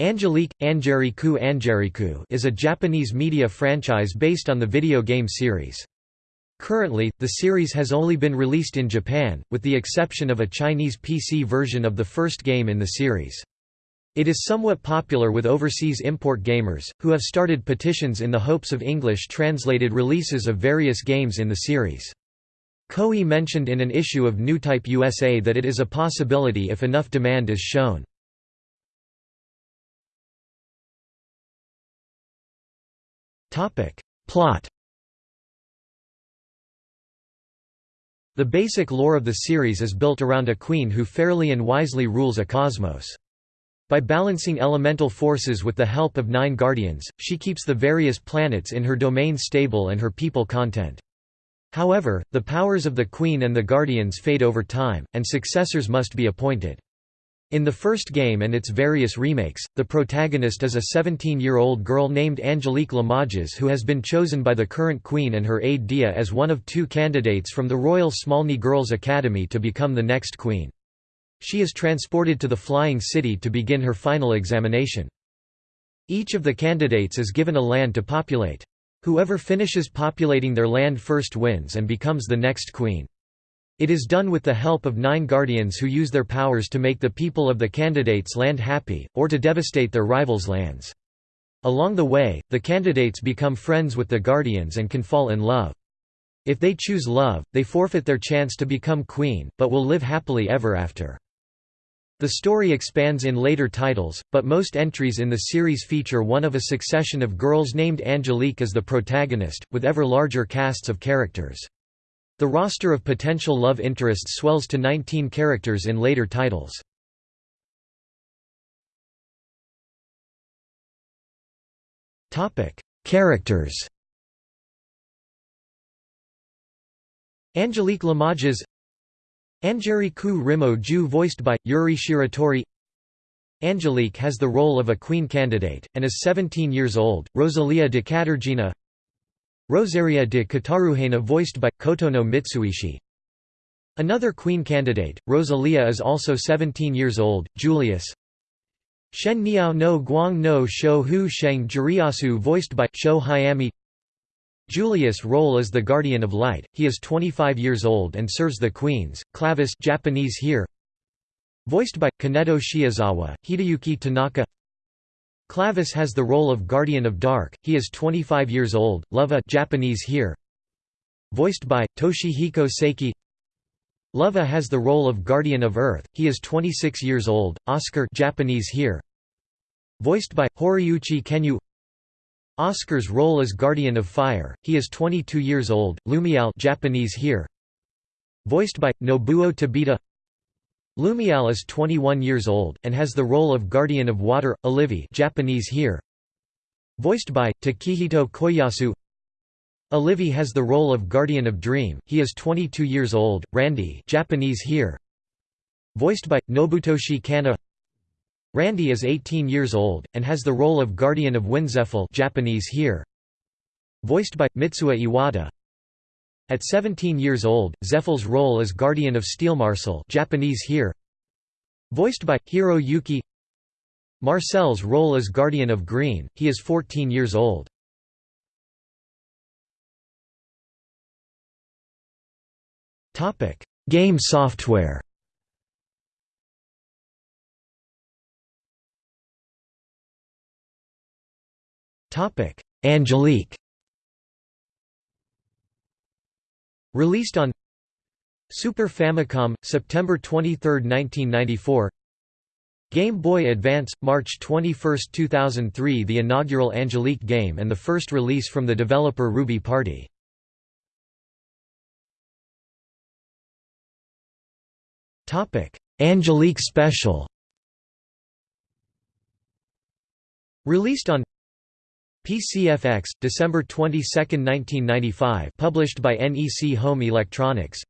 Angelique Angeriku Angeriku is a Japanese media franchise based on the video game series. Currently, the series has only been released in Japan, with the exception of a Chinese PC version of the first game in the series. It is somewhat popular with overseas import gamers, who have started petitions in the hopes of English translated releases of various games in the series. Koei mentioned in an issue of Newtype USA that it is a possibility if enough demand is shown. Plot The basic lore of the series is built around a queen who fairly and wisely rules a cosmos. By balancing elemental forces with the help of nine guardians, she keeps the various planets in her domain stable and her people content. However, the powers of the queen and the guardians fade over time, and successors must be appointed. In the first game and its various remakes, the protagonist is a 17-year-old girl named Angelique Limoges who has been chosen by the current queen and her aide Dia as one of two candidates from the Royal Smolny Girls' Academy to become the next queen. She is transported to the Flying City to begin her final examination. Each of the candidates is given a land to populate. Whoever finishes populating their land first wins and becomes the next queen. It is done with the help of nine guardians who use their powers to make the people of the candidates' land happy, or to devastate their rivals' lands. Along the way, the candidates become friends with the guardians and can fall in love. If they choose love, they forfeit their chance to become queen, but will live happily ever after. The story expands in later titles, but most entries in the series feature one of a succession of girls named Angelique as the protagonist, with ever larger casts of characters. The roster of potential love interests swells to 19 characters in later titles. Characters. Angelique Limoges Angeriku Rimo Ju voiced by, Yuri Shiratori. Angelique has the role of a queen candidate, and is 17 years old, Rosalia de Catargena Rosaria de Kataruhena voiced by, Kotono Mitsuishi. Another queen candidate, Rosalia is also 17 years old, Julius. Shen Niao no Guang no Shou Hu Sheng Juriasu voiced by, Sho Hayami. Julius' role is the Guardian of Light, he is 25 years old and serves the queens, Clavis Japanese here. Voiced by, Kaneto Shiozawa, Hideyuki Tanaka Clavis has the role of Guardian of Dark, he is 25 years old, Lova Japanese here. Voiced by, Toshihiko Seki. Lova has the role of Guardian of Earth, he is 26 years old, Oscar Japanese here. Voiced by, Horiuchi Kenyu. Oscar's role as Guardian of Fire, he is 22 years old, Lumial Japanese here. Voiced by, Nobuo Tobita Lumial is 21 years old, and has the role of Guardian of Water, Olivi Japanese here. Voiced by, Takehito Koyasu Olivi has the role of Guardian of Dream, he is 22 years old, Randy Japanese here. Voiced by, Nobutoshi Canna Randy is 18 years old, and has the role of Guardian of Wind Zephel Japanese here. Voiced by, Mitsuo Iwata at 17 years old, Zephel's role as Guardian of Steel Marcel Japanese here. Voiced by, Hiro Yuki Marcel's role as Guardian of Green, he is 14 years old. Game software Angelique Released on Super Famicom, September 23, 1994 Game Boy Advance, March 21, 2003 The inaugural Angelique game and the first release from the developer Ruby Party. Angelique Special Released on PCFX, December 22, 1995 published by NEC Home Electronics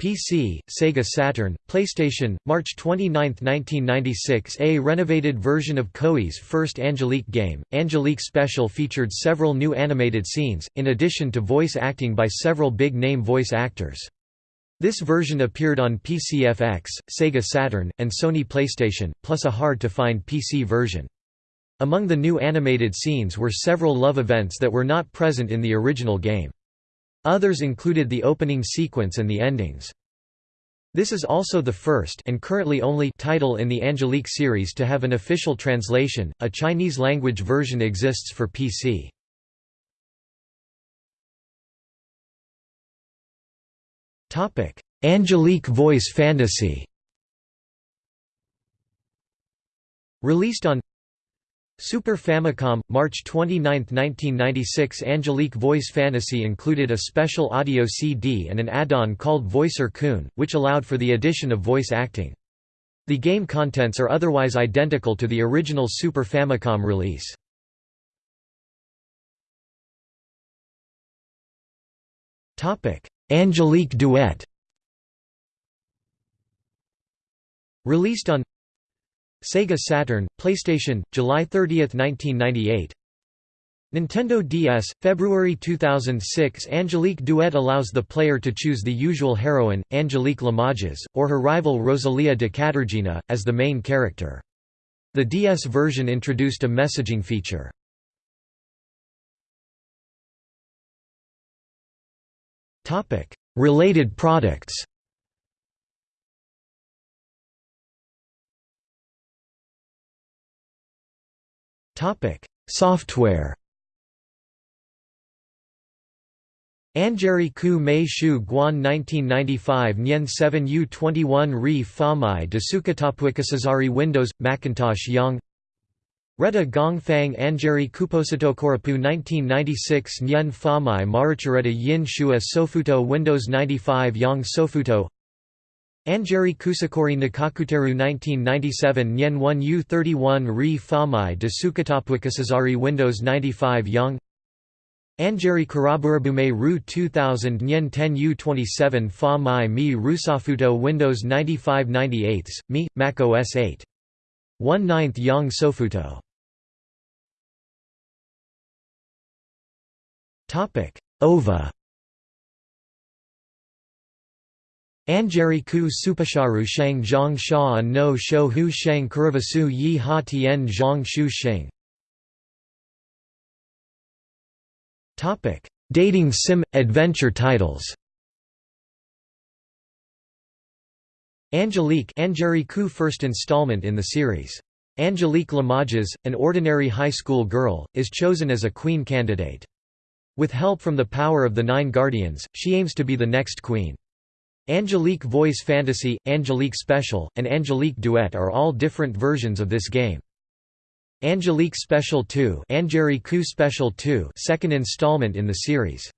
PC, Sega Saturn, PlayStation, March 29, 1996 A renovated version of Koei's first Angelique game, Angelique Special featured several new animated scenes, in addition to voice acting by several big-name voice actors. This version appeared on PCFX, Sega Saturn, and Sony PlayStation, plus a hard-to-find PC version. Among the new animated scenes were several love events that were not present in the original game. Others included the opening sequence and the endings. This is also the first and currently only title in the Angelique series to have an official translation. A Chinese language version exists for PC. Topic: Angelique Voice Fantasy. Released on Super Famicom, March 29, 1996 Angelique Voice Fantasy included a special audio CD and an add-on called Voicer Kun, which allowed for the addition of voice acting. The game contents are otherwise identical to the original Super Famicom release. Angelique Duet Released on Sega Saturn, PlayStation, July 30, 1998 Nintendo DS, February 2006 Angelique Duet allows the player to choose the usual heroine, Angelique Limoges, or her rival Rosalia de Catargena, as the main character. The DS version introduced a messaging feature. Related products Topic: Software. Anjeri Ku Mei Shu Guan 1995 Nyen 7 U 21 Ri Famai Desukatapwikasazari Windows Macintosh Young Reta Gong Fang Anjeri Kuposito Korapu 1996 Nyen Famai Maruchareta Yin Shua Sofuto Windows 95 Yang Sofuto Anjeri Kusakori Nakakuteru 1997 Nyen 1 U31 Ri Famai de Sukatapwikasazari Windows 95 Young Anjeri Karaburabume Ru 2000 Nyen 10 U27 Famai Mi Rusafuto Windows 95 98 Mi, Mac OS 8. 1 9th Yang Sofuto. OVA Anjeri ku supasharu shang zhang sha no shou hu shang kuravasu yi ha tien zhang shu sheng Dating sim – adventure titles Angelique Anjeri ku first installment in the series. Angelique Limoges, an ordinary high school girl, is chosen as a queen candidate. With help from the power of the Nine Guardians, she aims to be the next queen. Angelique Voice Fantasy, Angelique Special, and Angelique Duet are all different versions of this game. Angelique Special 2, Angelique Special 2, second installment in the series.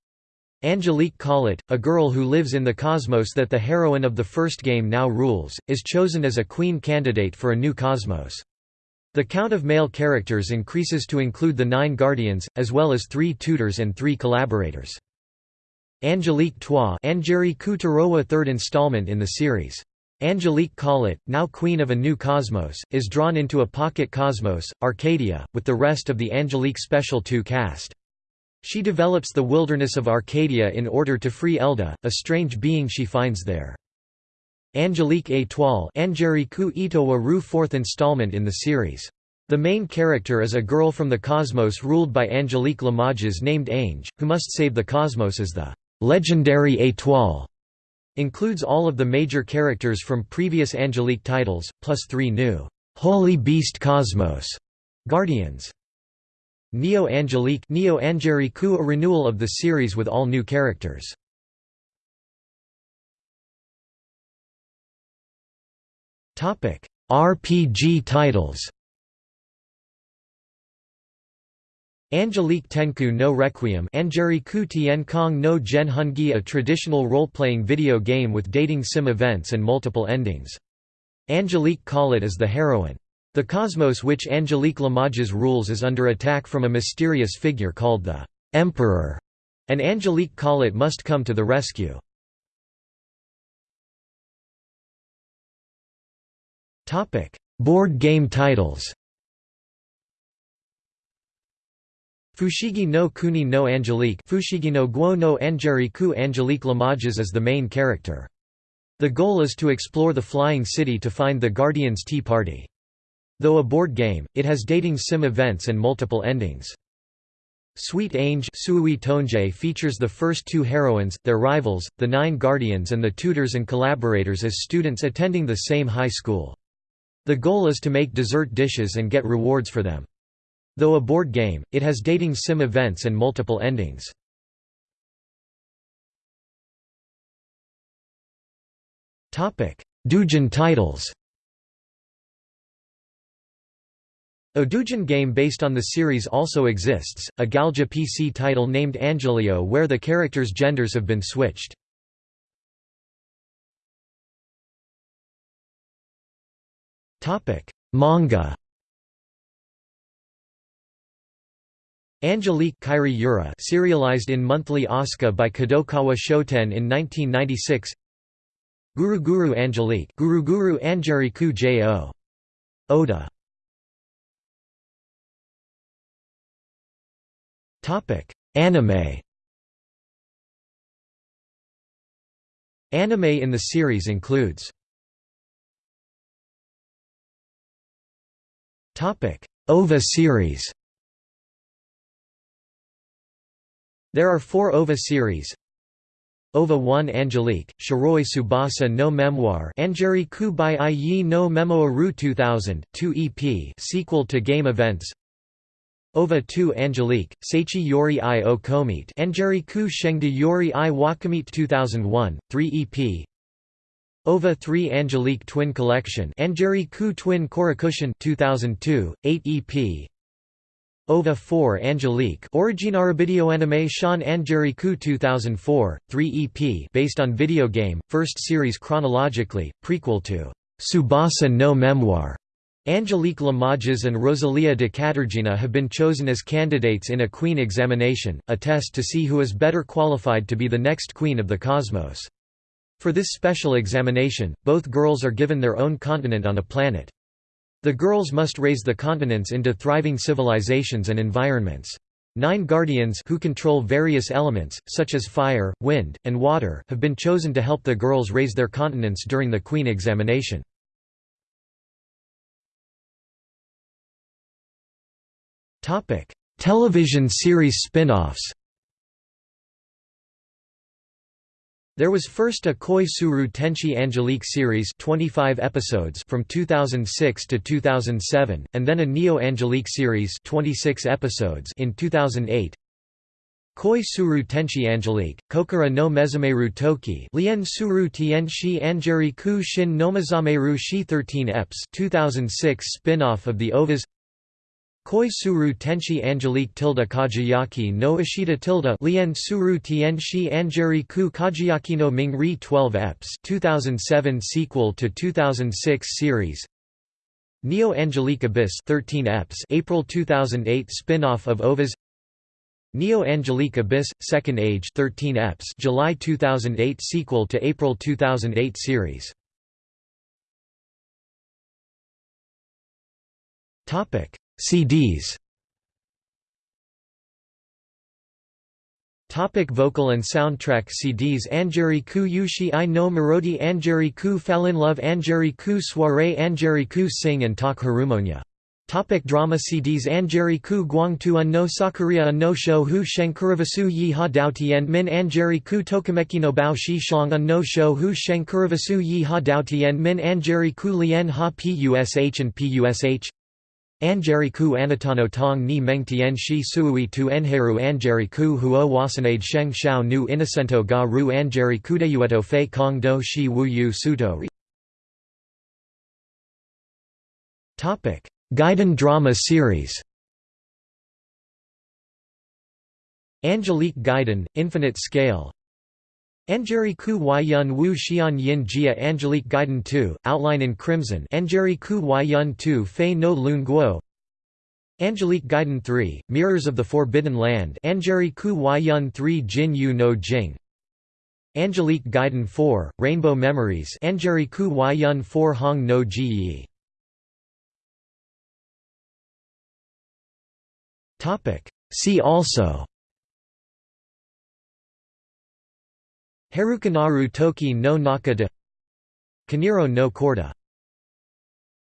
Angelique Collet, a girl who lives in the cosmos that the heroine of the first game now rules, is chosen as a queen candidate for a new cosmos. The count of male characters increases to include the nine guardians, as well as three tutors and three collaborators. Angelique Trois Angeri Kutarowa third installment in the series. Angelique Collet, now queen of a new cosmos, is drawn into a pocket cosmos, Arcadia, with the rest of the Angelique Special 2 cast. She develops the wilderness of Arcadia in order to free Elda, a strange being she finds there. Angelique Étoile Angeri Ku Itowa Ru fourth installment in the series. The main character is a girl from the cosmos ruled by Angelique Limoges named Ange, who must save the cosmos as the Legendary Étoile includes all of the major characters from previous Angelique titles, plus three new Holy Beast Cosmos Guardians. Neo Angelique Neo Angelique a renewal of the series with all new characters. RPG titles. Angelique Tenku no Requiem Angeri Ku Tien Kong no Gen Hungi a traditional role-playing video game with dating sim events and multiple endings. Angelique Collet is the heroine. The cosmos which Angelique Limoges rules is under attack from a mysterious figure called the Emperor, and Angelique Collet must come to the rescue. Board game titles Fushigi no Kuni no Angelique Fushigi no Guo no Angeri Ku Angelique Limoges is the main character. The goal is to explore the Flying City to find the Guardian's Tea Party. Though a board game, it has dating sim events and multiple endings. Sweet Ange features the first two heroines, their rivals, the Nine Guardians and the tutors and collaborators as students attending the same high school. The goal is to make dessert dishes and get rewards for them. Though a board game, it has dating sim events and multiple endings. Doujin titles A game based on the series also exists, a Galja PC title named Angelio where the characters' genders have been switched. Manga Angelique Kairi Yura serialized in monthly Asuka by Kadokawa Shoten in 1996 Guru Guru Angelique Guru Guru Angeriku J.O. Oda. Anime. Anime in the series includes OVA series There are four OVA series. OVA 1 Angelique, Shiroi Tsubasa no Memoir Angeri Kubai Yi no Memoiru 2000, 2 EP sequel to game events. OVA 2 Angelique, Seichi Yori i o Komite Angeri Ku Shengde Yori i Wakamite 2001, 3 EP OVA 3 Angelique Twin Collection Angeri Ku Twin Korakushin 2002, 8 EP OVA 4 Angelique Originara video anime Shan Angeri Ku 2004, 3 EP based on video game, first series chronologically, prequel to Tsubasa no Memoir Angelique Limoges and Rosalia de Catargena have been chosen as candidates in a Queen examination, a test to see who is better qualified to be the next Queen of the Cosmos. For this special examination, both girls are given their own continent on a planet. The girls must raise the continents into thriving civilizations and environments. Nine guardians who control various elements, such as fire, wind, and water have been chosen to help the girls raise their continents during the Queen examination. Television series spin-offs. There was first a Koi Suru Angelique series 25 episodes from 2006 to 2007, and then a Neo Angelique series 26 episodes in 2008. Koi Suru Angelique, Kokoro no Mezameru Toki Lien Suru Tienshi Angeri Ku Shin Nomazameru Shi 13 eps 2006 spin-off of the OVAs Koi Suru Tenshi Angelique tilde Kagayaki no Ashita tilde Lien Suru Tienshi Angeri Ku Kajiyaki no Mingri 12 eps 2007 sequel to 2006 series. Neo Angelique Abyss 13 eps April 2008 spin-off of OVAs Neo Angelique Abyss Second Age 13 eps July 2008 sequel to April 2008 series. Topic CDs Topic vocal and soundtrack CDs Angeri Ku Yushi I No Marodi. Angeri Ku Fallin Love. Angeri Ku Soiree. Angeri Ku Sing and Talk Harumonia Topic drama CDs Angeri Ku Guangtu Un no Sakuria Un no Shou Hu Sheng Kurivasu Yi Ha Dao Tien Min. Angeri Ku Tokameki no Bao Shi Shang Un no Shou Hu Sheng Kurivasu Yi Ha Tien Min. Angeri Ku Lien Ha Push and Push Angeriku Anatano Tong ni Mengtian shi suui tu enheru Angeriku huo wasanade sheng xiao nu innocento ga ru Angeriku deyueto fei kong do shi wu yu suto Ri. Gaiden drama series Angelique Gaiden, Infinite Scale Angeri Ku Yun Wu Xian Yin Jia Angelique Gaiden 2, outline in crimson. Angeri Ku Yun 2 Fei no Lun Guo. Angelique Gaiden 3, Mirrors of the Forbidden Land. Angeri Ku Yun 3 Jin Yu no Jing. Angelique Gaiden 4, Rainbow Memories. Angeri Ku Yun 4 Hong no Ji Yi. See also Harukanaru toki no naka de. Kiniro no Corda.